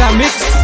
I the mix.